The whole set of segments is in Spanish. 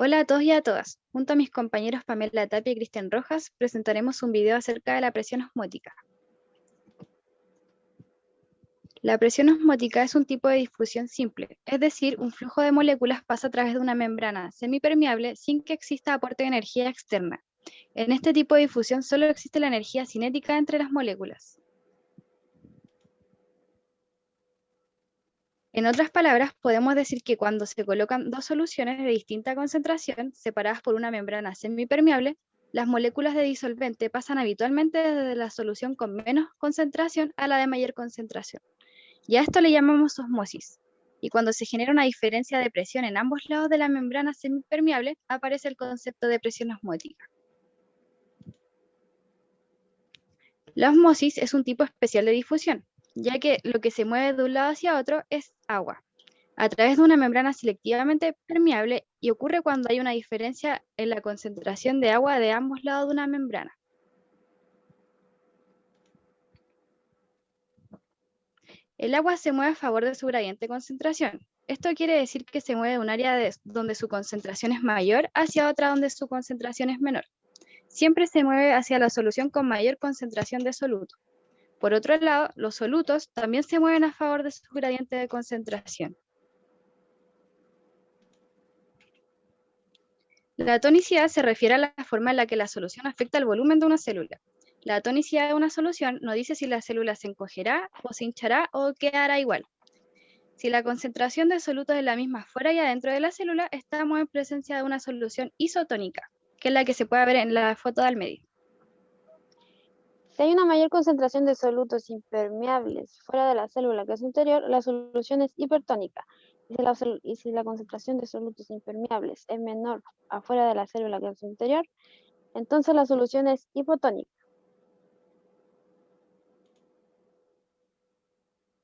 Hola a todos y a todas. Junto a mis compañeros Pamela Tapia y Cristian Rojas, presentaremos un video acerca de la presión osmótica. La presión osmótica es un tipo de difusión simple, es decir, un flujo de moléculas pasa a través de una membrana semipermeable sin que exista aporte de energía externa. En este tipo de difusión solo existe la energía cinética entre las moléculas. En otras palabras, podemos decir que cuando se colocan dos soluciones de distinta concentración, separadas por una membrana semipermeable, las moléculas de disolvente pasan habitualmente desde la solución con menos concentración a la de mayor concentración. Y a esto le llamamos osmosis. Y cuando se genera una diferencia de presión en ambos lados de la membrana semipermeable, aparece el concepto de presión osmótica. La osmosis es un tipo especial de difusión, ya que lo que se mueve de un lado hacia otro es agua, a través de una membrana selectivamente permeable y ocurre cuando hay una diferencia en la concentración de agua de ambos lados de una membrana. El agua se mueve a favor de su gradiente de concentración. Esto quiere decir que se mueve de un área donde su concentración es mayor hacia otra donde su concentración es menor. Siempre se mueve hacia la solución con mayor concentración de soluto. Por otro lado, los solutos también se mueven a favor de su gradiente de concentración. La tonicidad se refiere a la forma en la que la solución afecta el volumen de una célula. La tonicidad de una solución no dice si la célula se encogerá o se hinchará o quedará igual. Si la concentración de solutos es la misma fuera y adentro de la célula, estamos en presencia de una solución isotónica, que es la que se puede ver en la foto del medio. Si hay una mayor concentración de solutos impermeables fuera de la célula que es interior, la solución es hipertónica. Y si, la, concentración de solutos impermeables es menor afuera de la célula que es interior, entonces la solución es hipotónica.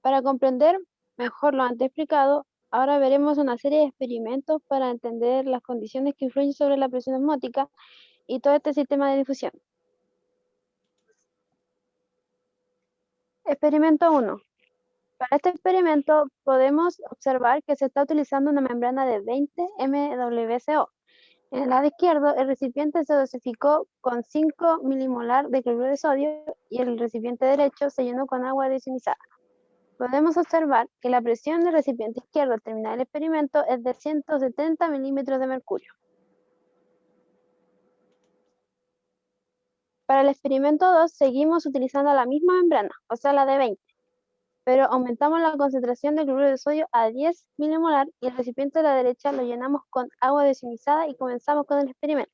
Para comprender mejor lo antes explicado, ahora veremos una serie de experimentos para entender las condiciones que influyen sobre la presión osmótica y todo este sistema de difusión. Experimento 1. Para este experimento podemos observar que se está utilizando una membrana de 20 MWCO. En el lado izquierdo, el recipiente se dosificó con 5 milimolar de cloruro de sodio y el recipiente derecho se llenó con agua desionizada. Podemos observar que la presión del recipiente izquierdo al terminar el experimento es de 170 milímetros de mercurio. Para el experimento 2 seguimos utilizando la misma membrana, o sea la de 20, pero aumentamos la concentración de cloruro de sodio a 10 milimolar y el recipiente de la derecha lo llenamos con agua desionizada y comenzamos con el experimento.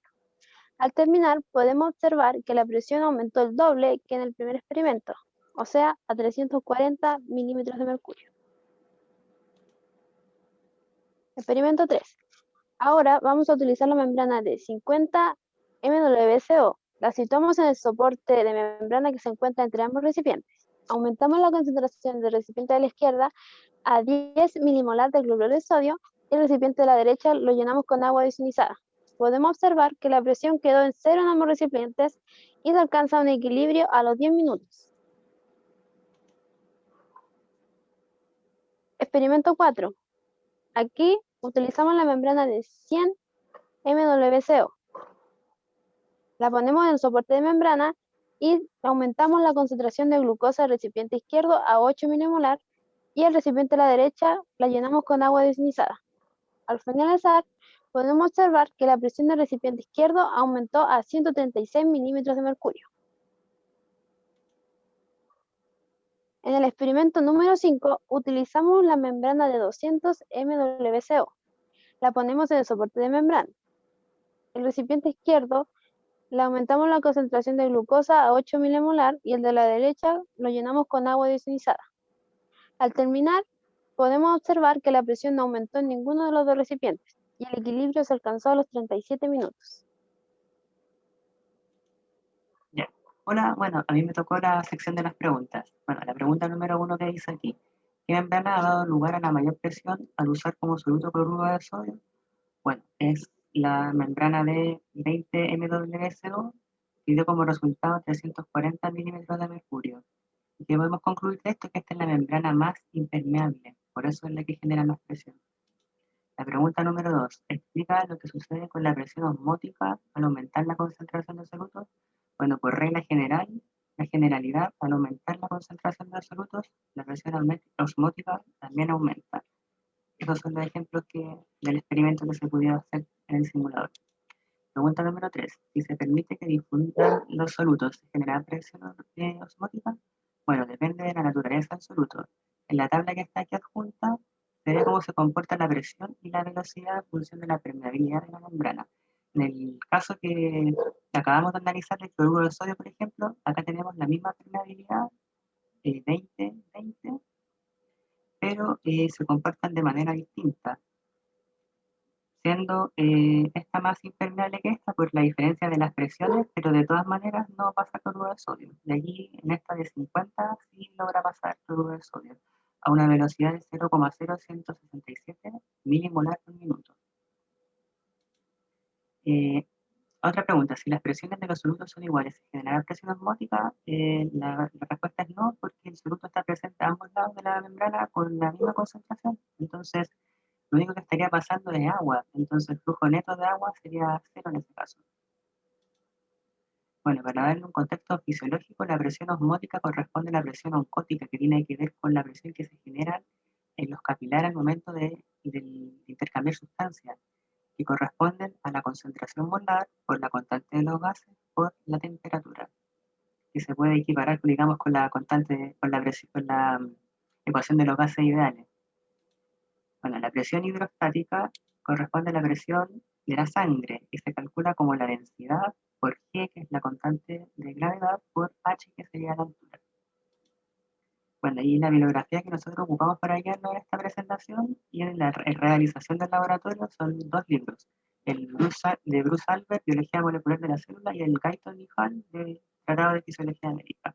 Al terminar podemos observar que la presión aumentó el doble que en el primer experimento, o sea a 340 milímetros de mercurio. Experimento 3. Ahora vamos a utilizar la membrana de 50 MWCO la situamos en el soporte de membrana que se encuentra entre ambos recipientes. Aumentamos la concentración del recipiente de la izquierda a 10 milimolar de cloruro de sodio y el recipiente de la derecha lo llenamos con agua desionizada. Podemos observar que la presión quedó en cero en ambos recipientes y se alcanza un equilibrio a los 10 minutos. Experimento 4. Aquí utilizamos la membrana de 100 MWCO la ponemos en soporte de membrana y aumentamos la concentración de glucosa del recipiente izquierdo a 8 milimolar y el recipiente de la derecha la llenamos con agua desionizada. Al finalizar, podemos observar que la presión del recipiente izquierdo aumentó a 136 milímetros de mercurio. En el experimento número 5, utilizamos la membrana de 200 MWCO. La ponemos en el soporte de membrana. El recipiente izquierdo le aumentamos la concentración de glucosa a 8 milimolar y el de la derecha lo llenamos con agua desionizada. Al terminar, podemos observar que la presión no aumentó en ninguno de los dos recipientes y el equilibrio se alcanzó a los 37 minutos. Ya. Hola, bueno, a mí me tocó la sección de las preguntas. Bueno, la pregunta número uno que dice aquí. ¿Qué membrana ha dado lugar a la mayor presión al usar como soluto cloruro de sodio? Bueno, es la membrana de 20 MWSO dio como resultado 340 milímetros de mercurio. Y que podemos concluir de esto que esta es la membrana más impermeable, por eso es la que genera más presión. La pregunta número dos, explica lo que sucede con la presión osmótica al aumentar la concentración de solutos. Bueno, por regla general, la generalidad, al aumentar la concentración de solutos, la presión osmótica también aumenta. Esos son los ejemplos que, del experimento que se pudiera hacer en el simulador. Pregunta número 3. Si se permite que difundan los solutos, ¿se genera presión osmótica? Bueno, depende de la naturaleza del soluto. En la tabla que está aquí adjunta, se ve cómo se comporta la presión y la velocidad en función de la permeabilidad de la membrana. En el caso que acabamos de analizar el cloruro de sodio, por ejemplo, acá tenemos la misma permeabilidad, 20, eh, 20, pero eh, se comportan de manera distinta, siendo eh, esta más impermeable que esta por la diferencia de las presiones, pero de todas maneras no pasa cloruro de sodio. De allí, en esta de 50, sí logra pasar cloruro de sodio a una velocidad de 0,0167 milimolar por minuto. Eh, otra pregunta, si las presiones de los solutos son iguales, ¿se generará presión osmótica? Eh, la, respuesta es no, porque el soluto está presente a ambos lados de la membrana con la misma concentración. Entonces, lo único que estaría pasando es agua. Entonces, el flujo neto de agua sería cero en ese caso. Bueno, para darle un contexto fisiológico, la presión osmótica corresponde a la presión oncótica, que tiene que ver con la presión que se genera en los capilares al momento de, intercambiar sustancias, que corresponden a la concentración molar por la constante de los gases por la temperatura, que se puede equiparar, digamos, con la constante, con con la mm, ecuación de los gases ideales. Bueno, la presión hidrostática corresponde a la presión de la sangre, y se calcula como la densidad por G, que es la constante de gravedad, por H, que sería la altura. Bueno, y la bibliografía que nosotros ocupamos para guiarnos en esta presentación y en la realización del laboratorio son dos libros. El de Bruce Albert, Biología Molecular de la Célula, y el Guyton Hall, de Tratado de Fisiología América.